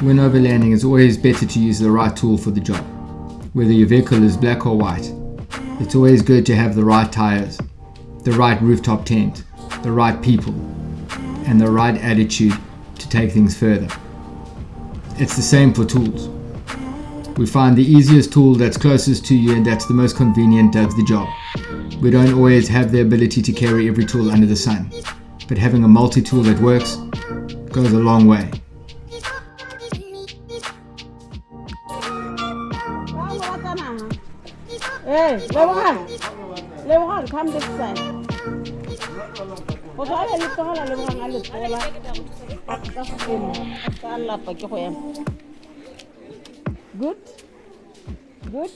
When overlanding, it's always better to use the right tool for the job. Whether your vehicle is black or white, it's always good to have the right tires, the right rooftop tent, the right people, and the right attitude to take things further. It's the same for tools. We find the easiest tool that's closest to you and that's the most convenient does the job. We don't always have the ability to carry every tool under the sun, but having a multi-tool that works goes a long way. 하나 예 레몬 레몬 감자 있어 Ko ala ni ko ala le wang ala pola. Akta kum. Akta ala pa ko ko Good. Good.